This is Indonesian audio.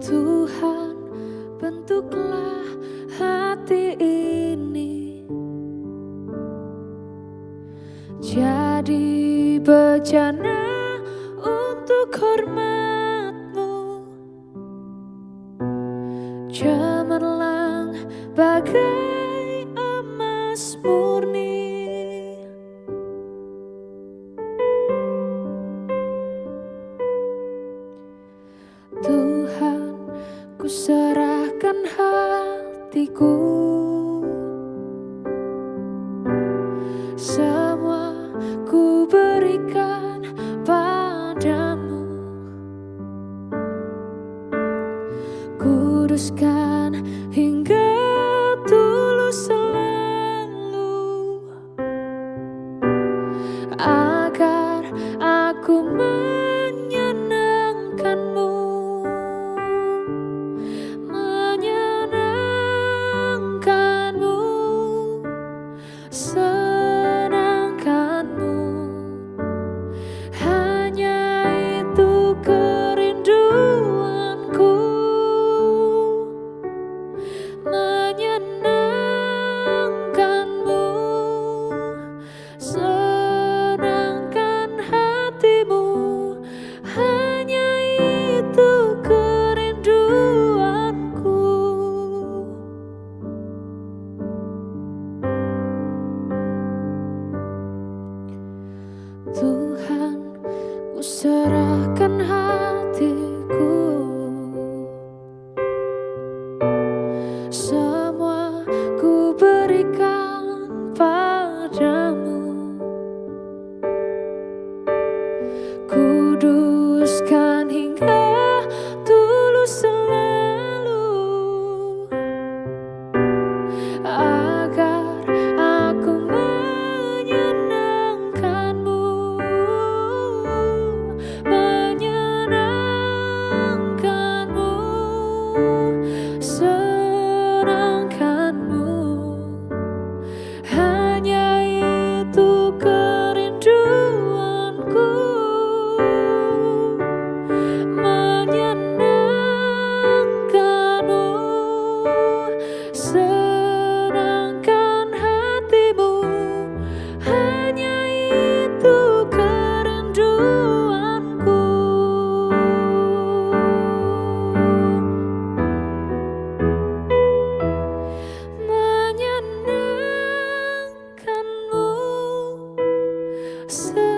Tuhan bentuklah hati ini. Jadi bejana untuk hormatmu. Cemerlang bagai serahkan hatiku. Semua ku berikan padamu. Kuduskan hingga tulus selalu Agar aku so Tuhan ku serahkan hatiku. Semua ku berikan padamu. Ku So